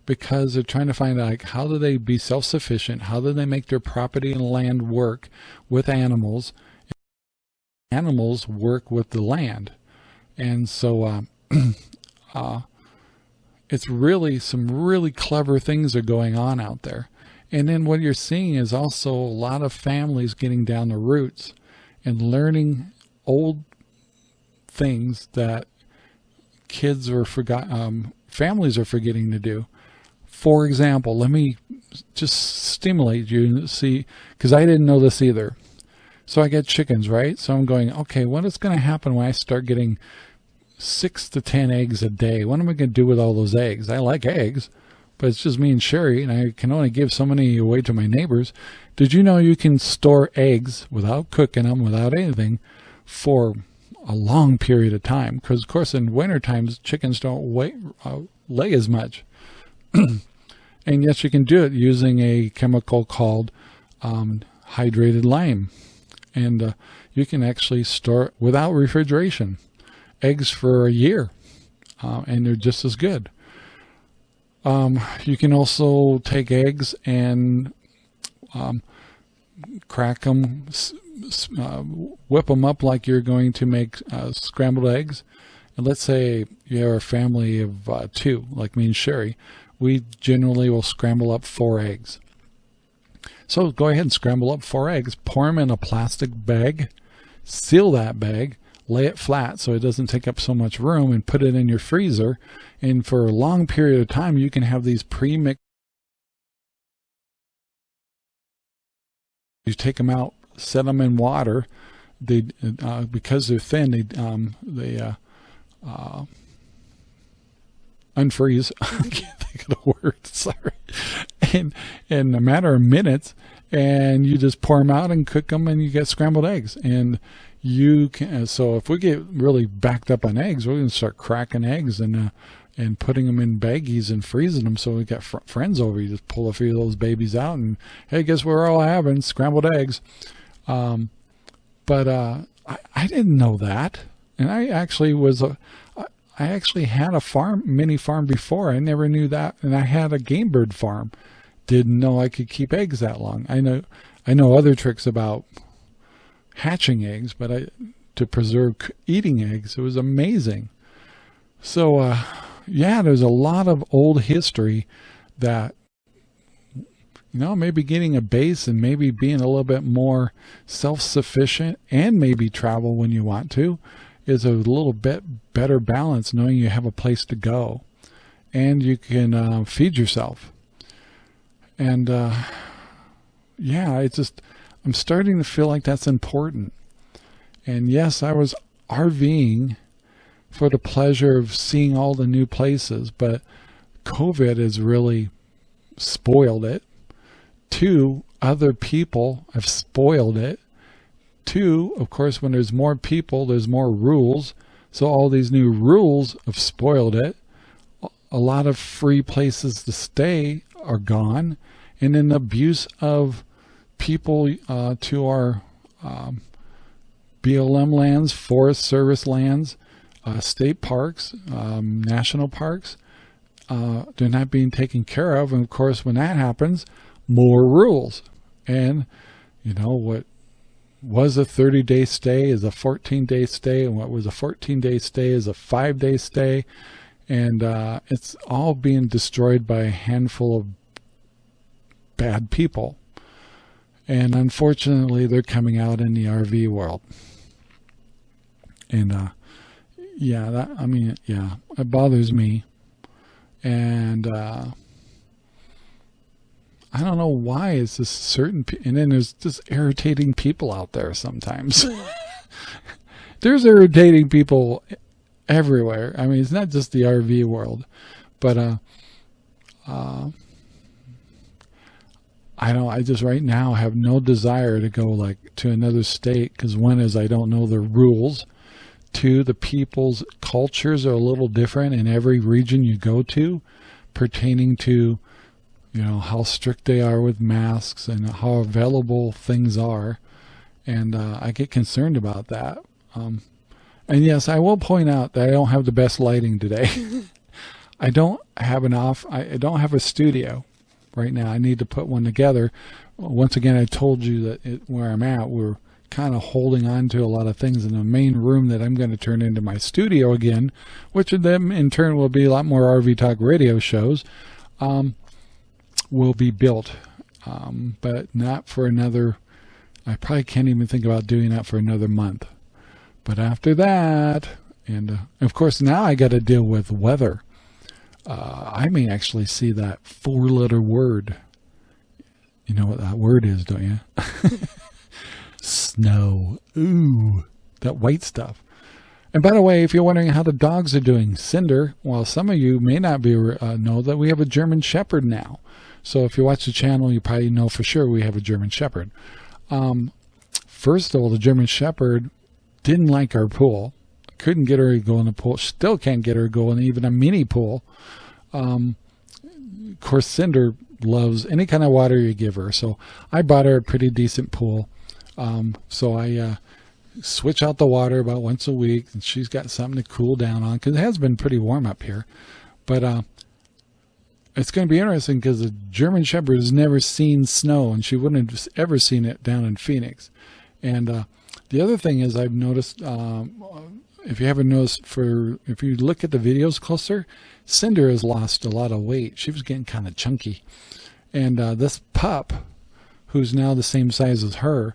because they're trying to find out like how do they be self-sufficient? How do they make their property and land work with animals? Animals work with the land, and so. Uh, uh, it's really some really clever things are going on out there. And then what you're seeing is also a lot of families getting down the roots and learning old things that kids are forgot, um, families are forgetting to do. For example, let me just stimulate you and see, because I didn't know this either. So I get chickens, right? So I'm going, okay, what is going to happen when I start getting six to 10 eggs a day. What am I going to do with all those eggs? I like eggs, but it's just me and Sherry, and I can only give so many away to my neighbors. Did you know you can store eggs without cooking them, without anything, for a long period of time? Because, of course, in winter times, chickens don't wait, uh, lay as much. and yes, you can do it using a chemical called um, hydrated lime. And uh, you can actually store it without refrigeration eggs for a year uh, and they're just as good. Um, you can also take eggs and um, crack them, uh, whip them up like you're going to make uh, scrambled eggs. And let's say you're a family of uh, two, like me and Sherry. We generally will scramble up four eggs. So go ahead and scramble up four eggs, pour them in a plastic bag, seal that bag, lay it flat so it doesn't take up so much room and put it in your freezer. And for a long period of time, you can have these pre-mixed. You take them out, set them in water. They, uh, because they're thin, they, um, they, uh, uh, unfreeze. I can't think of the word. Sorry. And in a matter of minutes, and you just pour them out and cook them, and you get scrambled eggs. And you can so if we get really backed up on eggs we're going to start cracking eggs and uh, and putting them in baggies and freezing them so we got fr friends over you just pull a few of those babies out and hey guess we're all having? Scrambled eggs. Um, but uh, I, I didn't know that. And I actually was a I actually had a farm mini farm before. I never knew that. And I had a game bird farm. Didn't know I could keep eggs that long. I know I know other tricks about hatching eggs, but I to preserve eating eggs. It was amazing. So, uh, yeah, there's a lot of old history that, you know, maybe getting a base and maybe being a little bit more self-sufficient and maybe travel when you want to is a little bit better balance knowing you have a place to go and you can uh, feed yourself. And, uh, yeah, it's just, I'm starting to feel like that's important. And yes, I was RVing for the pleasure of seeing all the new places, but COVID has really spoiled it. Two, other people have spoiled it. Two, of course, when there's more people, there's more rules. So all these new rules have spoiled it. A lot of free places to stay are gone. And an abuse of people uh, to our um, BLM lands, Forest Service lands, uh, state parks, um, national parks. Uh, they're not being taken care of. And of course, when that happens, more rules. And, you know, what was a 30 day stay is a 14 day stay. And what was a 14 day stay is a five day stay. And uh, it's all being destroyed by a handful of bad people. And unfortunately, they're coming out in the RV world. And, uh, yeah, that, I mean, yeah, it bothers me. And, uh, I don't know why it's just certain, and then there's just irritating people out there sometimes. There's irritating people everywhere. I mean, it's not just the RV world, but uh, uh, I don't. I just right now have no desire to go like to another state because one is I don't know the rules. Two, the people's cultures are a little different in every region you go to, pertaining to you know how strict they are with masks and how available things are, and uh, I get concerned about that. Um, and yes, I will point out that I don't have the best lighting today. I don't have an off, I don't have a studio right now. I need to put one together. Once again, I told you that it, where I'm at, we're kind of holding on to a lot of things in the main room that I'm going to turn into my studio again, which of them in turn will be a lot more RV Talk radio shows, um, will be built. Um, but not for another, I probably can't even think about doing that for another month. But after that, and uh, of course now I got to deal with weather. Uh, I may actually see that four letter word. You know what that word is, don't you? Snow. Ooh, that white stuff. And by the way, if you're wondering how the dogs are doing, Cinder, well, some of you may not be uh, know that we have a German Shepherd now. So if you watch the channel, you probably know for sure we have a German Shepherd. Um, first of all, the German Shepherd didn't like our pool. Couldn't get her to go in the pool. Still can't get her to go in even a mini pool. Um, of course, Cinder loves any kind of water you give her. So I bought her a pretty decent pool. Um, so I uh, switch out the water about once a week, and she's got something to cool down on because it has been pretty warm up here. But uh, it's going to be interesting because the German Shepherd has never seen snow, and she wouldn't have ever seen it down in Phoenix. And uh, the other thing is I've noticed, um, if you haven't noticed, for if you look at the videos closer, Cinder has lost a lot of weight. She was getting kind of chunky. And uh, this pup, who's now the same size as her,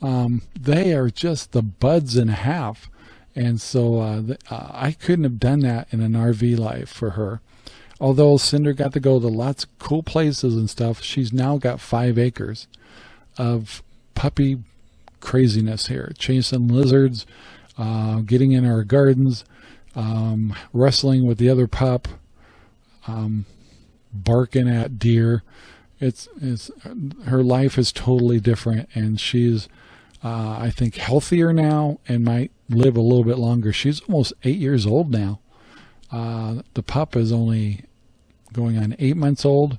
um, they are just the buds in half. And so uh, the, uh, I couldn't have done that in an RV life for her. Although Cinder got to go to lots of cool places and stuff, she's now got five acres of puppy craziness here. Chasing lizards, uh, getting in our gardens, um, wrestling with the other pup, um, barking at deer. It's, it's, her life is totally different and she's, uh, I think healthier now and might live a little bit longer. She's almost eight years old now. Uh, the pup is only going on eight months old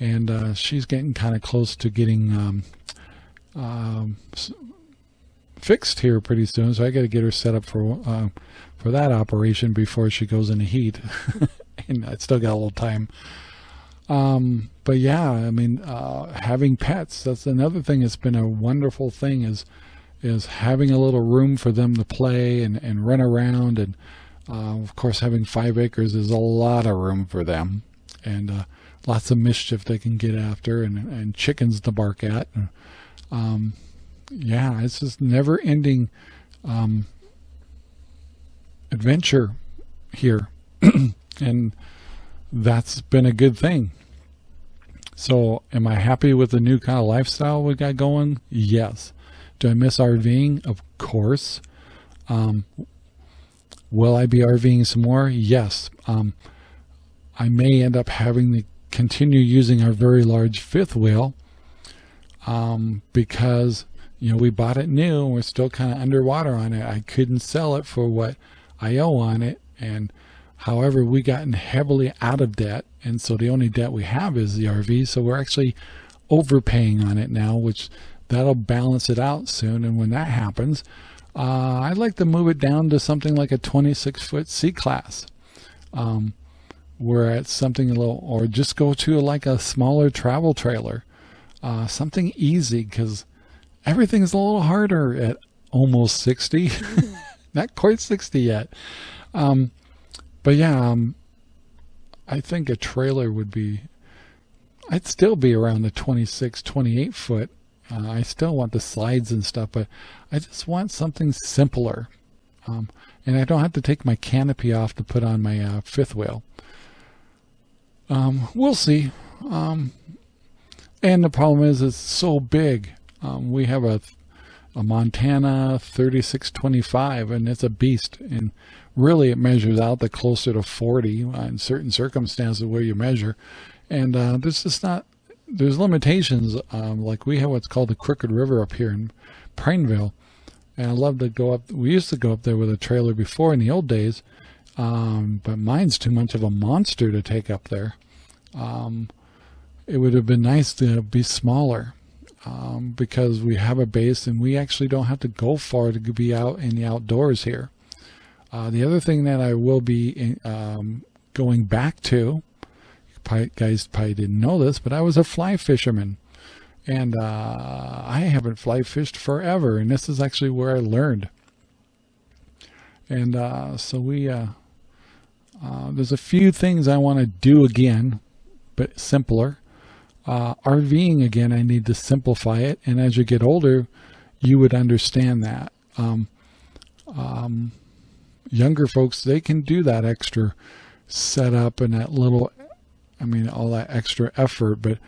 and uh, she's getting kind of close to getting um, um, fixed here pretty soon, so I got to get her set up for uh, for that operation before she goes into heat. and I still got a little time. Um, but yeah, I mean, uh, having pets, that's another thing that's been a wonderful thing is is having a little room for them to play and, and run around. And uh, of course, having five acres is a lot of room for them and uh, lots of mischief they can get after and, and chickens to bark at. Um, yeah, it's just never ending um, adventure here. and that's been a good thing. So am I happy with the new kind of lifestyle we got going? Yes. Do I miss RVing? Of course. Um, will I be RVing some more? Yes. Um, I may end up having to continue using our very large fifth wheel um, because you know, we bought it new and we're still kind of underwater on it. I couldn't sell it for what I owe on it. And however, we gotten heavily out of debt. And so the only debt we have is the RV. So we're actually overpaying on it now, which that'll balance it out soon. And when that happens, uh, I'd like to move it down to something like a 26 foot C class. Um, where it's something a little, or just go to like a smaller travel trailer, uh, something easy because everything's a little harder at almost 60 not quite 60 yet. Um, but yeah um, I think a trailer would be I'd still be around the 26 28 foot. Uh, I still want the slides and stuff but I just want something simpler. Um, and I don't have to take my canopy off to put on my uh, fifth wheel. Um, we'll see. Um, and the problem is it's so big um, we have a a Montana 3625 and it's a beast. And really it measures out the closer to 40 in certain circumstances where you measure. And uh, there's just not there's limitations um, like we have what's called the Crooked River up here in Prineville. And I love to go up we used to go up there with a trailer before in the old days um, but mine's too much of a monster to take up there. Um, it would have been nice to be smaller um, because we have a base and we actually don't have to go far to be out in the outdoors here. Uh, the other thing that I will be in, um, going back to, probably, guys probably didn't know this, but I was a fly fisherman. And uh, I haven't fly fished forever, and this is actually where I learned. And uh, so we, uh, uh, there's a few things I want to do again, but simpler. Uh, RVing again, I need to simplify it. And as you get older, you would understand that. Um, um, younger folks, they can do that extra setup and that little, I mean, all that extra effort. But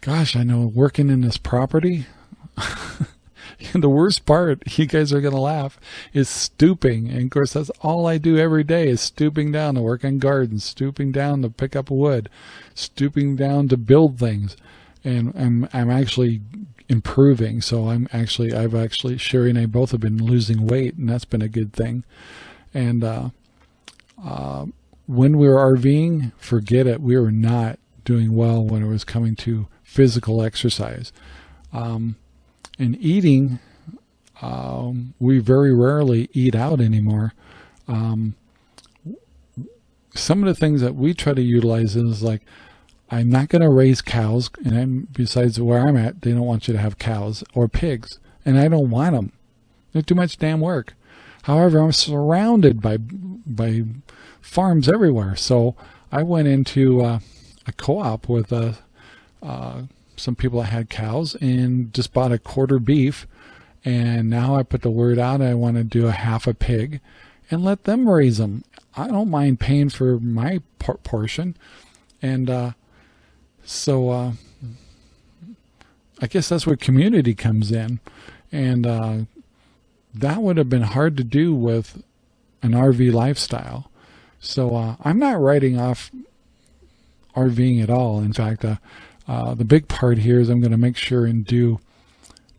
gosh, I know working in this property, And the worst part, you guys are going to laugh, is stooping. And of course, that's all I do every day is stooping down to work on gardens, stooping down to pick up wood, stooping down to build things. And I'm, I'm actually improving. So I'm actually, I've actually, Sherry and I both have been losing weight and that's been a good thing. And, uh, uh, when we were RVing, forget it. We were not doing well when it was coming to physical exercise. Um, in eating, um, we very rarely eat out anymore. Um, some of the things that we try to utilize is like, I'm not going to raise cows, and I'm, besides where I'm at, they don't want you to have cows or pigs, and I don't want them. They're too much damn work. However, I'm surrounded by by farms everywhere, so I went into uh, a co-op with a, uh, some people that had cows and just bought a quarter beef. And now I put the word out, I want to do a half a pig and let them raise them. I don't mind paying for my portion. And uh, so uh, I guess that's where community comes in. And uh, that would have been hard to do with an RV lifestyle. So uh, I'm not writing off RVing at all. In fact, uh, the big part here is I'm going to make sure and do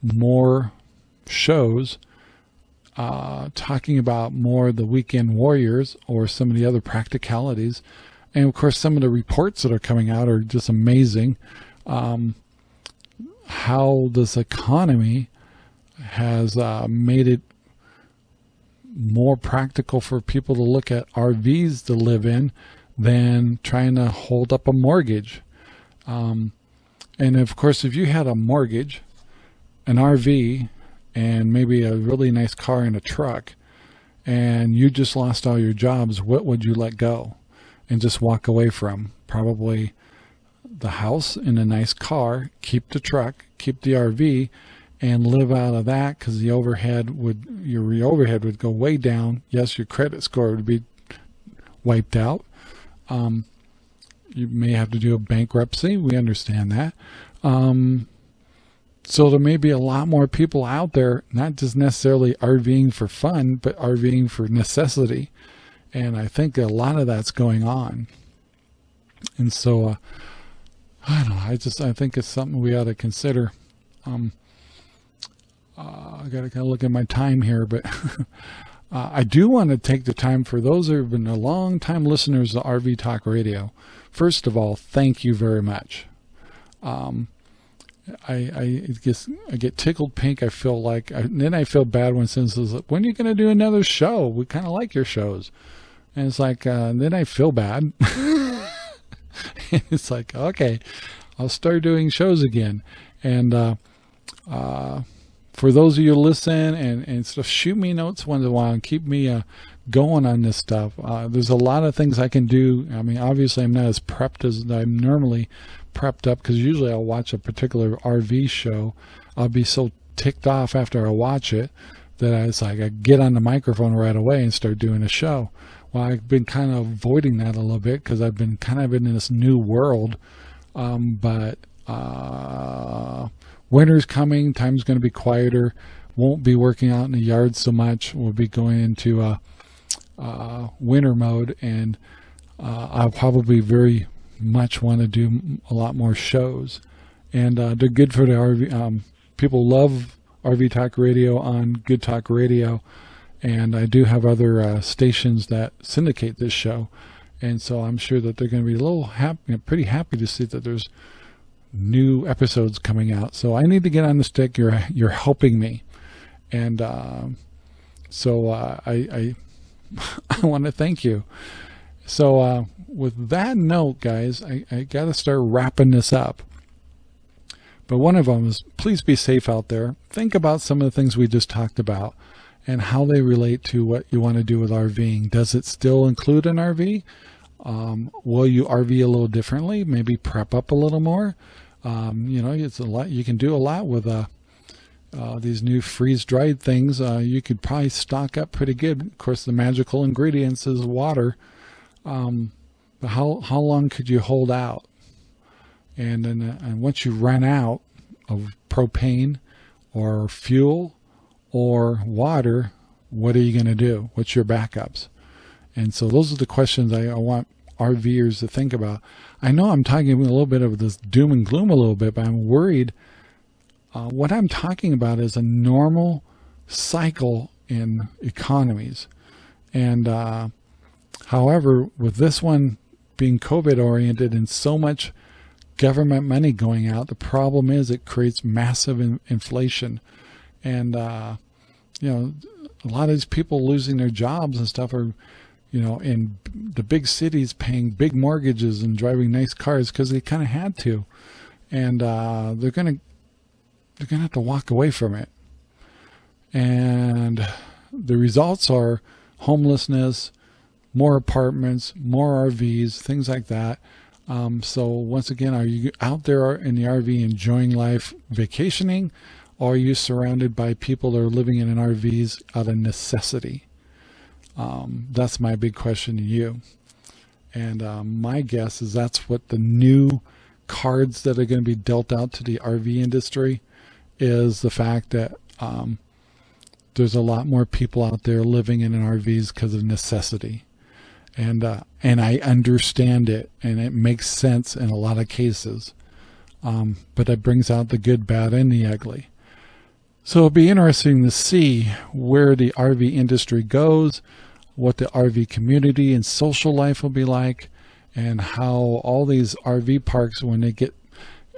more shows uh, talking about more the weekend warriors or some of the other practicalities. And of course, some of the reports that are coming out are just amazing. Um, how this economy has uh, made it more practical for people to look at RVs to live in than trying to hold up a mortgage. Um, and of course, if you had a mortgage, an RV, and maybe a really nice car and a truck, and you just lost all your jobs, what would you let go and just walk away from? Probably the house and a nice car, keep the truck, keep the RV, and live out of that because the overhead would, your overhead would go way down. Yes, your credit score would be wiped out. Um, you may have to do a bankruptcy. We understand that. Um, so there may be a lot more people out there, not just necessarily RVing for fun, but RVing for necessity. And I think a lot of that's going on. And so, uh, I don't know, I just, I think it's something we ought to consider. Um, uh, I got to kind of look at my time here, but uh, I do want to take the time for those who have been a long time listeners to RV Talk Radio. First of all, thank you very much. Um, I, I I get tickled pink. I feel like, I, then I feel bad when someone says, when are you going to do another show? We kind of like your shows. And it's like, uh, then I feel bad. it's like, okay, I'll start doing shows again. And, uh, uh, for those of you listen and, and stuff, shoot me notes once in a while and keep me, uh, going on this stuff. Uh, there's a lot of things I can do. I mean, obviously I'm not as prepped as I'm normally prepped up because usually I'll watch a particular RV show. I'll be so ticked off after I watch it that I, it's like I get on the microphone right away and start doing a show. Well, I've been kind of avoiding that a little bit because I've been kind of in this new world. Um, but uh, winter's coming, time's going to be quieter won't be working out in the yard so much. We'll be going into uh, uh, winter mode, and uh, I'll probably very much want to do a lot more shows. And uh, they're good for the RV. Um, people love RV Talk Radio on Good Talk Radio, and I do have other uh, stations that syndicate this show. And so I'm sure that they're going to be a little happy, pretty happy to see that there's new episodes coming out. So I need to get on the stick. You're you're helping me, and uh, so uh, I I, I want to thank you. So uh, with that note, guys, I, I got to start wrapping this up. But one of them is please be safe out there. Think about some of the things we just talked about and how they relate to what you want to do with RVing. Does it still include an RV? Um, will you RV a little differently? Maybe prep up a little more. Um, you know, it's a lot. You can do a lot with uh, uh, these new freeze-dried things. Uh, you could probably stock up pretty good. Of course, the magical ingredients is water. Um, but how how long could you hold out? And then, uh, and once you run out of propane or fuel or water, what are you going to do? What's your backups? And so those are the questions I, I want RVers to think about. I know I'm talking a little bit of this doom and gloom a little bit, but I'm worried. Uh, what I'm talking about is a normal cycle in economies. And uh, however, with this one being COVID oriented and so much government money going out, the problem is it creates massive in inflation. And, uh, you know, a lot of these people losing their jobs and stuff are you know, in the big cities paying big mortgages and driving nice cars because they kind of had to. And uh, they're going to they're going to have to walk away from it. And the results are homelessness, more apartments, more RVs, things like that. Um, so once again, are you out there in the RV enjoying life, vacationing, or are you surrounded by people that are living in an RVs out of necessity? Um, that's my big question to you. And um, my guess is that's what the new cards that are going to be dealt out to the RV industry is the fact that um, there's a lot more people out there living in an RVs because of necessity. And, uh, and I understand it and it makes sense in a lot of cases. Um, but it brings out the good, bad, and the ugly. So it'll be interesting to see where the RV industry goes, what the RV community and social life will be like, and how all these RV parks, when they get,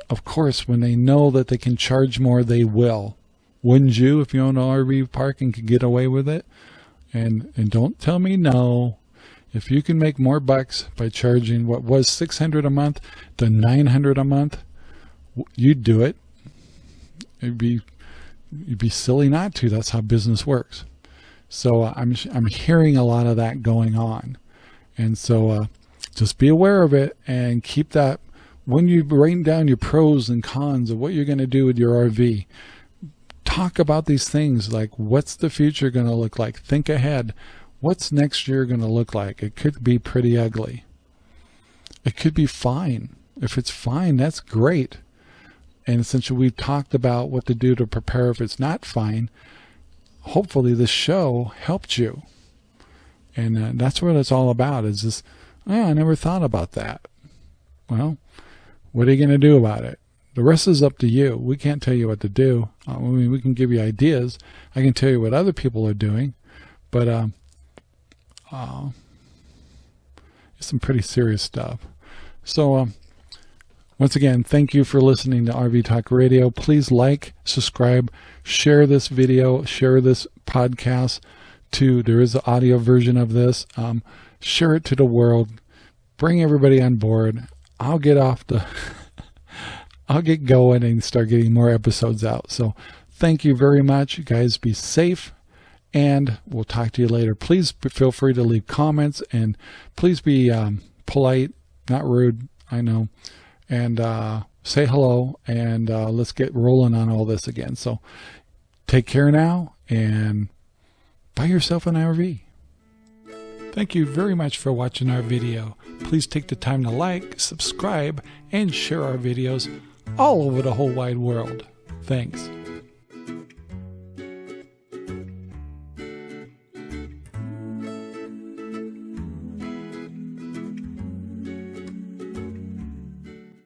of course, when they know that they can charge more, they will. Wouldn't you if you own an RV park and could get away with it? And and don't tell me no. If you can make more bucks by charging what was 600 a month to 900 a month, you'd do it. It'd be you'd be silly not to. That's how business works. So uh, I'm, I'm hearing a lot of that going on. And so uh, just be aware of it and keep that when you write down your pros and cons of what you're going to do with your RV. Talk about these things like what's the future going to look like? Think ahead. What's next year going to look like? It could be pretty ugly. It could be fine. If it's fine, that's great. And since we've talked about what to do to prepare if it's not fine, hopefully this show helped you. And uh, that's what it's all about is this, oh, I never thought about that. Well, what are you going to do about it? The rest is up to you. We can't tell you what to do. Uh, I mean, we can give you ideas. I can tell you what other people are doing, but um, uh, it's some pretty serious stuff. So um, once again, thank you for listening to RV Talk Radio. Please like, subscribe, share this video, share this podcast to, there is an audio version of this. Um, share it to the world. Bring everybody on board. I'll get off the, I'll get going and start getting more episodes out. So thank you very much. You guys be safe and we'll talk to you later. Please feel free to leave comments and please be um, polite, not rude. I know and uh, say hello and uh, let's get rolling on all this again. So take care now and buy yourself an RV. Thank you very much for watching our video. Please take the time to like, subscribe, and share our videos all over the whole wide world. Thanks.